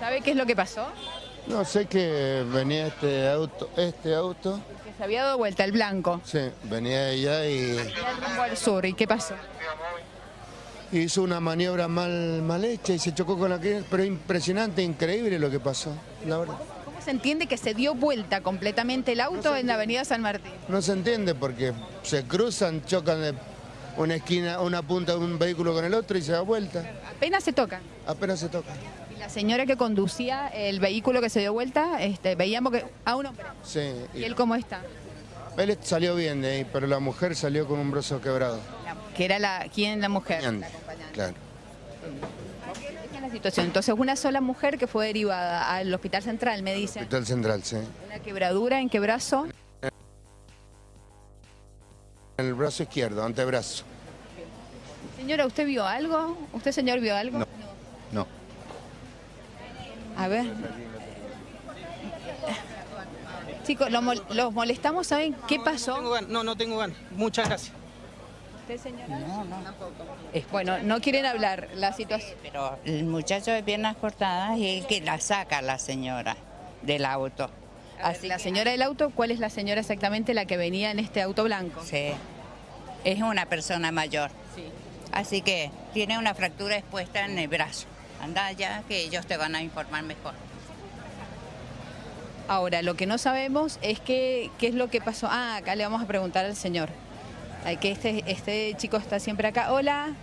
¿Sabe qué es lo que pasó? No, sé que venía este auto, este auto, Que se había dado vuelta el blanco. sí, venía allá y rumbo al sur. ¿Y qué pasó? hizo una maniobra mal, mal hecha y se chocó con la que... Pero impresionante, increíble lo que pasó, la verdad. ¿Cómo se entiende que se dio vuelta completamente el auto en la avenida San Martín? No se entiende porque se cruzan, chocan de una esquina, una punta de un vehículo con el otro y se da vuelta. Apenas se tocan. Apenas se toca. La señora que conducía el vehículo que se dio vuelta, este, veíamos que a un hombre. Sí, ¿Y y él cómo está? él salió bien de ahí, pero la mujer salió con un brazo quebrado. La- que era la, ¿quién la mujer? Bien, Claro. Esta es la situación. Entonces, una sola mujer que fue derivada al hospital central, me dicen. Hospital Central, sí. Una quebradura, ¿en qué brazo? En el brazo izquierdo, antebrazo. Señora, ¿usted vio algo? ¿Usted, señor, vio algo? No. A ver. Chicos, lo mol- los molestamos, ¿saben qué Tengo pasó? ganas. No, no tengo ganas. Muchas gracias. ¿Usted, señora? No, no. Bueno, no quieren hablar la situación. Pero el muchacho de piernas cortadas es el que la saca la señora del auto. Así la señora del auto, ¿cuál es la señora exactamente la que venía en este auto blanco? Sí. Es una persona mayor. Sí. Así que tiene una fractura expuesta en el brazo. Anda allá que ellos te van a informar mejor. Ahora, lo que no sabemos es que, qué es lo que pasó. Ah, acá le vamos a preguntar al señor. Ay, que este, este chico está siempre acá. Hola.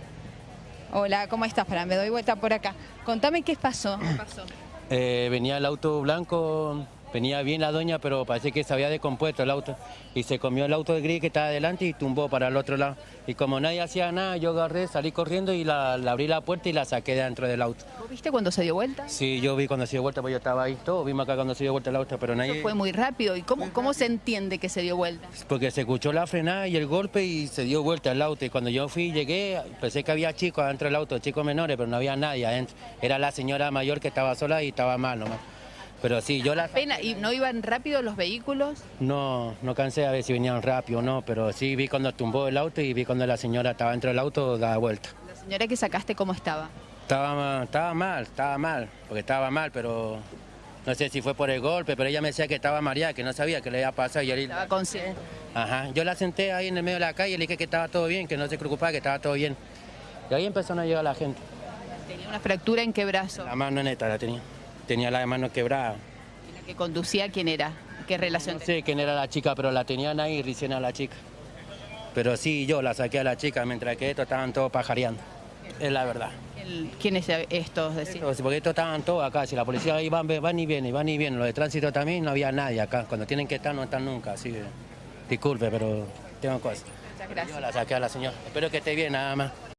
Hola, ¿cómo estás? Para, me doy vuelta por acá. Contame qué pasó. ¿Qué pasó? Eh, venía el auto blanco, venía bien la doña, pero parece que se había descompuesto el auto. Y se comió el auto de gris que estaba adelante y tumbó para el otro lado. Y como nadie hacía nada, yo agarré, salí corriendo y la, la abrí la puerta y la saqué de dentro del auto. ¿Vos viste cuando se dio vuelta? Sí, yo vi cuando se dio vuelta, pues yo estaba ahí, todos vimos acá cuando se dio vuelta el auto, pero nadie... Fue muy rápido. ¿Y cómo, cómo se entiende que se dio vuelta? Porque se escuchó la frenada y el golpe y se dio vuelta el auto. Y cuando yo fui, llegué, pensé que había chicos adentro del auto, chicos menores, pero no había nadie adentro. Era la señora mayor que estaba sola y estaba mal nomás. Pero sí, yo la... Pena, ¿y no iban rápido los vehículos? No, no cansé a ver si venían rápido o no, pero sí vi cuando tumbó el auto y vi cuando la señora estaba dentro del auto da vuelta. La señora que sacaste, ¿cómo estaba? Estaba, estaba mal, estaba mal, porque estaba mal, pero no sé si fue por el golpe, pero ella me decía que estaba mareada, que no sabía qué le había pasado. Y yo le- Estaba consciente. Ajá, yo la senté ahí en el medio de la calle y le dije que estaba todo bien, que no se preocupaba, que estaba todo bien. Y ahí empezaron a llegar la gente. Tenía una fractura en qué brazo. La mano neta la tenía. Tenía la mano quebrada. ¿Y la que conducía quién era? ¿Qué relación No sé quién era la chica, pero la tenían ahí recién a la chica. Pero sí, yo la saqué a la chica, mientras que estos estaban todos pajareando. Es la verdad. ¿Quiénes estos? Decir? Porque estos estaban todos acá, si la policía ahí van, van y vienen, van y vienen. Los de tránsito también no había nadie acá. Cuando tienen que estar, no están nunca. Así que, disculpe, pero tengo cosas. Muchas gracias. Yo la saqué a la señora. Espero que esté bien, nada más.